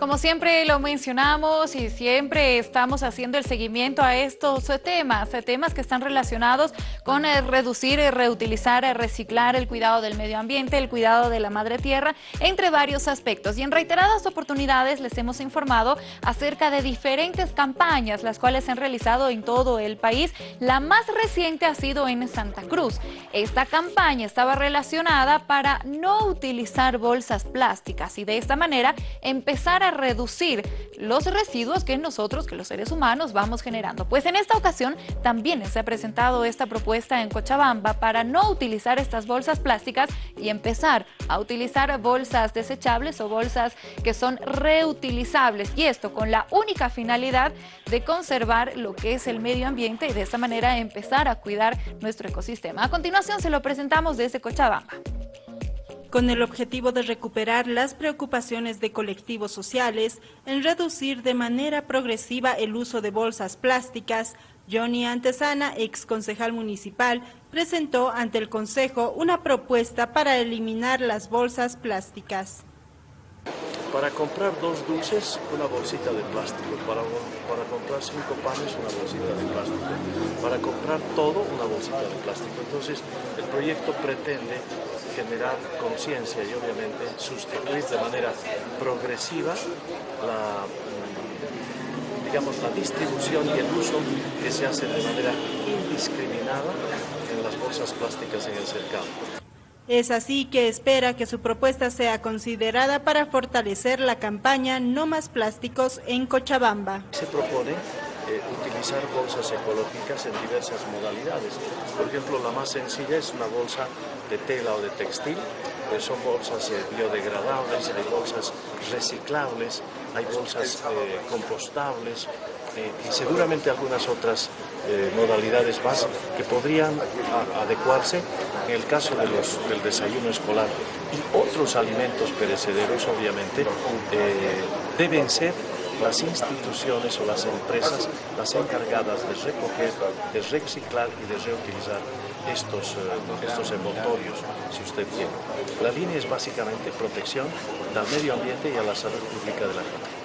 Como siempre lo mencionamos y siempre estamos haciendo el seguimiento a estos temas, temas que están relacionados con eh, reducir, eh, reutilizar, eh, reciclar, el cuidado del medio ambiente, el cuidado de la madre tierra, entre varios aspectos. Y en reiteradas oportunidades les hemos informado acerca de diferentes campañas, las cuales se han realizado en todo el país. La más reciente ha sido en Santa Cruz. Esta campaña estaba relacionada para no utilizar bolsas plásticas y de esta manera empezar a reducir los residuos que nosotros, que los seres humanos, vamos generando. Pues en esta ocasión también se ha presentado esta propuesta en Cochabamba para no utilizar estas bolsas plásticas y empezar a utilizar bolsas desechables o bolsas que son reutilizables. Y esto con la única finalidad de conservar lo que es el medio ambiente y de esta manera empezar a cuidar nuestro ecosistema. A continuación se lo presentamos desde Cochabamba con el objetivo de recuperar las preocupaciones de colectivos sociales en reducir de manera progresiva el uso de bolsas plásticas, Johnny Antesana, ex concejal municipal, presentó ante el Consejo una propuesta para eliminar las bolsas plásticas. Para comprar dos dulces, una bolsita de plástico. Para, para comprar cinco panes, una bolsita de plástico. Para comprar todo, una bolsita de plástico. Entonces, el proyecto pretende generar conciencia y obviamente sustituir de manera progresiva la, mm, digamos, la distribución y el uso que se hace de manera indiscriminada en las bolsas plásticas en el cercado. Es así que espera que su propuesta sea considerada para fortalecer la campaña No más plásticos en Cochabamba. Se propone eh, utilizar bolsas ecológicas en diversas modalidades. Por ejemplo, la más sencilla es una bolsa de tela o de textil, pues son bolsas eh, biodegradables, hay bolsas reciclables, hay bolsas eh, compostables y seguramente algunas otras modalidades más que podrían adecuarse en el caso del desayuno escolar y otros alimentos perecederos obviamente deben ser las instituciones o las empresas las encargadas de recoger, de reciclar y de reutilizar estos, eh, estos envoltorios, si usted quiere. La línea es básicamente protección del medio ambiente y a la salud pública de la gente.